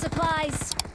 supplies.